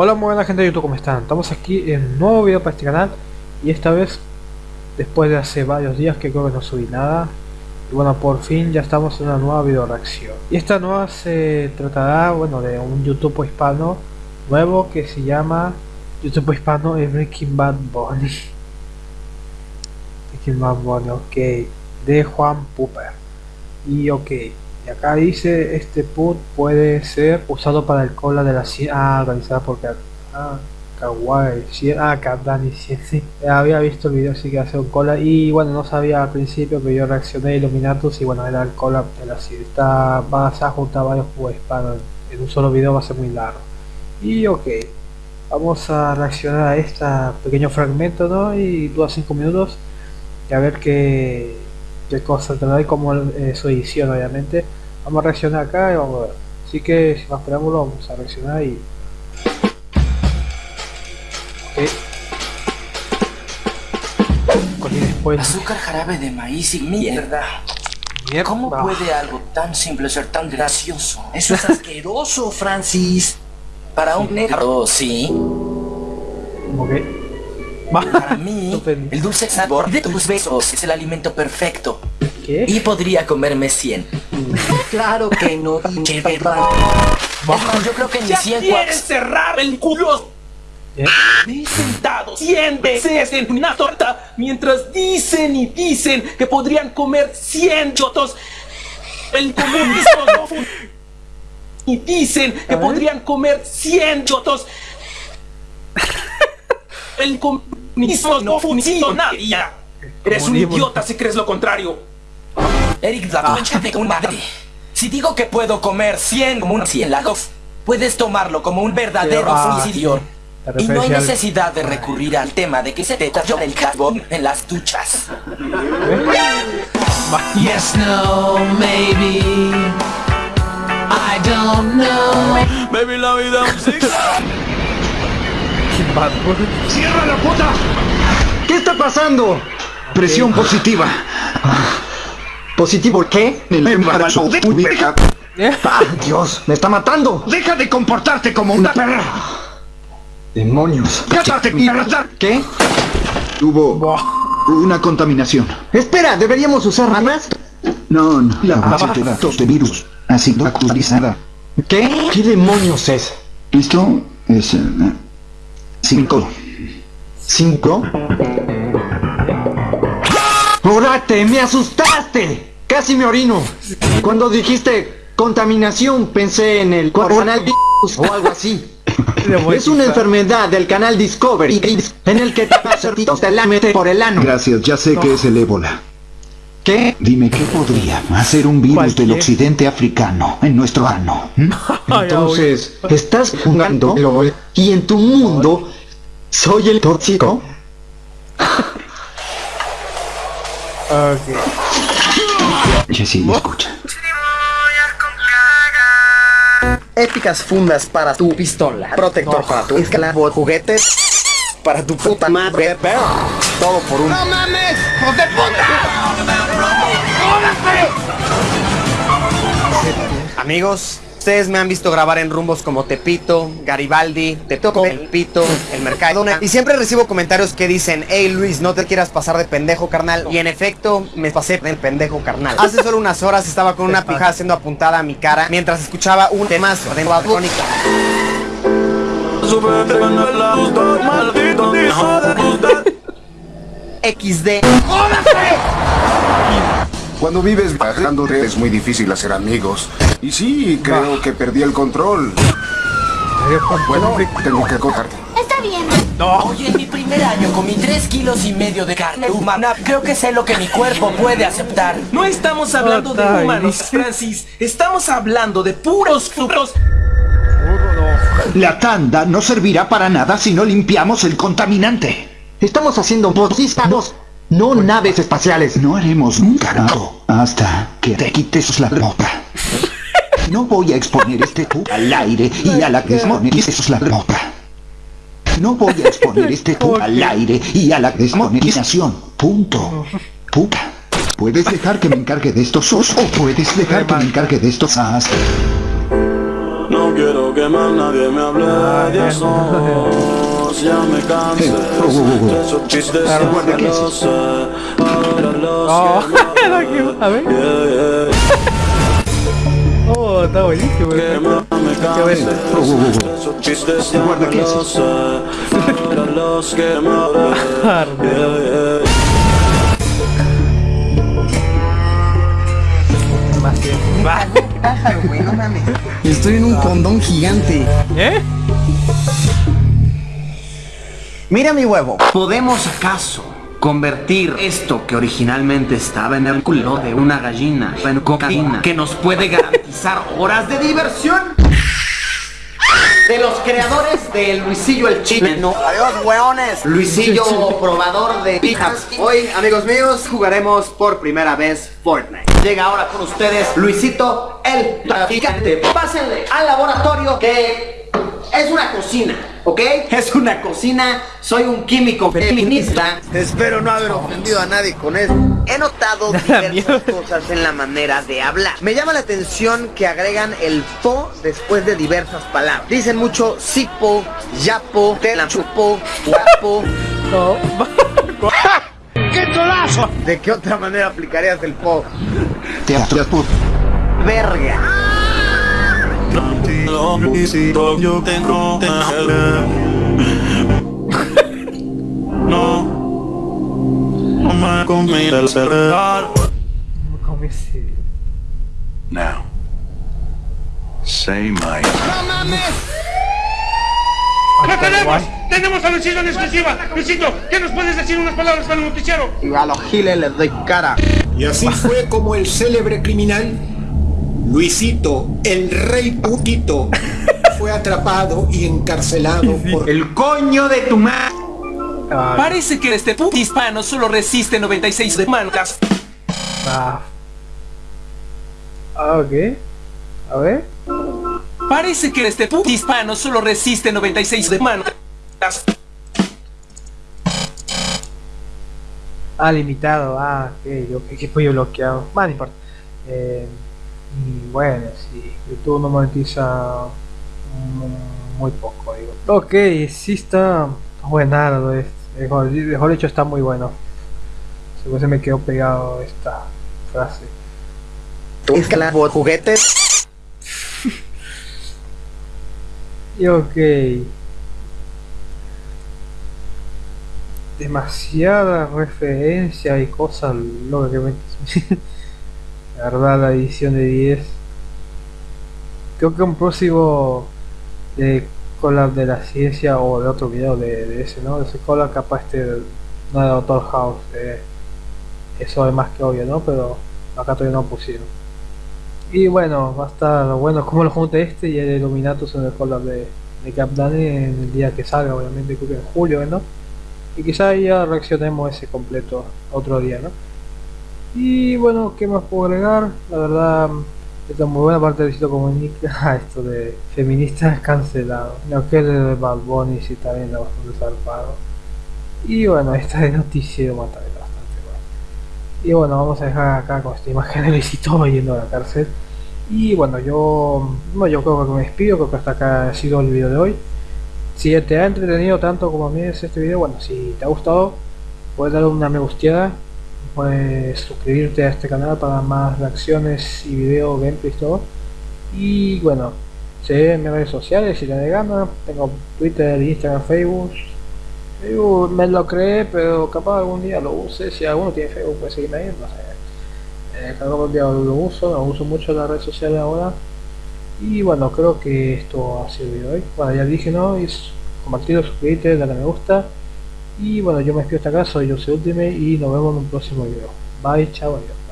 Hola muy buena gente de YouTube, ¿cómo están? Estamos aquí en un nuevo video para este canal y esta vez después de hace varios días que creo que no subí nada y bueno por fin ya estamos en una nueva video reacción. Y esta nueva se tratará bueno de un YouTube hispano nuevo que se llama YouTube hispano Breaking Bad Bunny. Breaking Bad Bunny, ok de Juan Pooper y ok y acá dice este put puede ser usado para el cola de la ah organizada por ah, Kawaii ah Kardani sí, sí. había visto el video así que hace un cola y bueno no sabía al principio que yo reaccioné a Illuminatus y bueno era el cola de la serie está vas a juntar varios juegos para en un solo video va a ser muy largo y ok vamos a reaccionar a este pequeño fragmento ¿no? y dura 5 minutos y a ver qué, qué cosa tendrá y como eh, su edición obviamente Vamos a reaccionar acá y vamos a ver. Así que sin más preámbulo vamos a reaccionar y... Ok. después... Azúcar jarabe de maíz y mierda. mierda. ¿Cómo puede algo tan simple ser tan gracioso? Eso es asqueroso, Francis. Para un negro, sí. Ok. Para mí, el dulce sabor de tus besos es el alimento perfecto. ¿Qué? Y podría comerme 100. claro que no, pinche yo creo que ni 100 quieres cerrar el culo? ¿Eh? Me he sentado 100 veces en una torta mientras dicen y dicen que podrían comer 100 chotos. El comunismo no Y dicen que podrían comer 100 chotos. El comunismo no funciona. Eres un idiota si crees lo contrario. Eric, la concha de un madre. Si digo que puedo comer 100 como un lagos, puedes tomarlo como un verdadero suicidio. Y no hay necesidad de recurrir al tema de que se te talló el carbón en las duchas. Yes, no, maybe. I don't know. Maybe la vida ¡Cierra la puta! ¿Qué está pasando? Presión positiva. ¿Positivo qué? El embarazo de tu vieja. ¡Ah, Dios! ¡Me está matando! ¡Deja de comportarte como una perra! ¡Demonios! ¡Cállate, mierda! ¿Qué? Hubo una contaminación. Espera, ¿deberíamos usar ranas? No, no. La base de datos de virus ha sido actualizada. ¿Qué? ¿Qué demonios es? Esto es... Uh, cinco. ¿Cinco? ¡Orate! ¡Me asustaste! Casi me orino. Cuando dijiste contaminación pensé en el coronavirus o algo así. Es una enfermedad del canal Discovery en el que te cerditos te la mete por el ano. Gracias, ya sé que es el ébola. ¿Qué? Dime qué podría hacer un virus del occidente africano en nuestro ano. ¿Mm? Entonces, ¿estás jugando LOL y en tu mundo soy el tóxico? Ok. Jessy, me escucha. Épicas fundas para tu pistola, protector para tu esclavo, juguetes para tu puta madre, todo por un... ¡No mames! ¡Hijo de puta! Amigos, Ustedes me han visto grabar en rumbos como Tepito, Garibaldi, Te toco el pito, el mercado. Y siempre recibo comentarios que dicen Hey Luis, no te quieras pasar de pendejo carnal Y en efecto, me pasé del pendejo carnal. Hace solo unas horas estaba con una pija siendo apuntada a mi cara Mientras escuchaba un temazo de nueva crónica. XD cuando vives bajando es muy difícil hacer amigos. Y sí, creo que perdí el control. Bueno, tengo que cortarte. Está bien. No. Oye, en mi primer año comí 3 kilos y medio de carne humana. Creo que sé lo que mi cuerpo puede aceptar. No estamos hablando de humanos, Francis. Estamos hablando de puros frutos. La tanda no servirá para nada si no limpiamos el contaminante. Estamos haciendo posistas no naves espaciales. No haremos un carajo hasta que te quites la ropa. No voy a exponer este tú al aire y a la desmonetización la ropa. No voy a exponer este tú al aire y a la desmonetización. Punto. Puta. Puedes dejar que me encargue de estos sos o puedes dejar que me encargue de estos as. No quiero que más nadie me hable de eso. Ya me cansé de esos chistes ya me lo sé. Ahora los Oh, a ver. Oh, está buenísimo. Que me cansé de esos chistes ya me lo sé. Ahora los que me hablen. Yeah, yeah. Pájaro, güey, no mames. Estoy en un condón gigante. ¿Eh? Mira mi huevo. ¿Podemos acaso convertir esto que originalmente estaba en el culo de una gallina en cocaína que nos puede garantizar horas de diversión? De los creadores de Luisillo el Chileno. Adiós, weones. Luisillo, probador de pijas. Hoy, amigos míos, jugaremos por primera vez Fortnite. Llega ahora con ustedes Luisito el traficante. Pásenle al laboratorio que es una cocina, ¿ok? Es una cocina, soy un químico feminista. Espero no haber ofendido a nadie con eso. He notado diversas cosas en la manera de hablar. Me llama la atención que agregan el po después de diversas palabras. Dicen mucho sipo, yapo, te la chupo, guapo. No. ¿De qué otra manera aplicarías el po? Teatro por Verga. Luisito, yo tengo No, no me combina el celular. ¿Cómo ese? Now, say my. ¡Lo tenemos! ¡Tenemos a Luisito en exclusiva! Luisito, ¿qué nos puedes decir unas palabras para el noticiero? Y a los giles les doy cara. Y así fue como el célebre criminal Luisito, el rey putito, fue atrapado y encarcelado por El coño de tu madre. Parece que este puto hispano solo resiste 96 demandas. ah. Ah, ok. A ver. Parece que este puto hispano solo resiste 96 demandas. Ah, limitado. Ah, ok. Yo que fui bloqueado. Más no importa. Eh, y bueno, sí. YouTube no monetiza mm, muy poco, digo. Ok, sí está buenardo. es- Mejor, mejor dicho, está muy bueno. Seguro se me quedó pegado esta frase. Esclavo juguetes. Y ok. Demasiada referencia y cosas locas que me... La verdad, la edición de 10. Creo que un próximo de collab de la ciencia o de otro video de, ese, ¿no? De ese collab capaz este no de Doctor House. eh, eso es más que obvio, ¿no? Pero acá todavía no pusieron. Y bueno, va a estar bueno como lo junte este y el Illuminatus en el collab de, de Cap Dani en el día que salga, obviamente creo que en julio, ¿no? Y quizá ya reaccionemos ese completo otro día, ¿no? Y bueno, ¿qué más puedo agregar? La verdad, esta muy buena parte de Visito Comunica, esto de feministas cancelado. No que de Bad Bunny sí está viendo bastante zarpado. Y bueno, esta de noticiero también bastante bueno. Y bueno, vamos a dejar acá con esta imagen de Visito yendo a la cárcel. Y bueno, yo, no, yo creo que me despido, creo que hasta acá ha sido el video de hoy. Si te ha entretenido tanto como a mí es este video, bueno, si te ha gustado, puedes darle una me gusteada, puedes suscribirte a este canal para más reacciones y video, gameplays, todo. Y bueno, sé en mis redes sociales si te da gana, tengo Twitter, Instagram, Facebook. Me lo creé, pero capaz algún día lo use, si alguno tiene Facebook puede seguirme ahí, no sé. Eh, algún día lo uso, no uso mucho las redes sociales ahora. Y bueno, creo que esto ha sido de hoy. Bueno, ya dije, ¿no? Es compartirlo, suscribirte, darle a me gusta. Y bueno, yo me despido hasta acá, soy soy Ultimate y nos vemos en un próximo video. Bye, chao, adiós.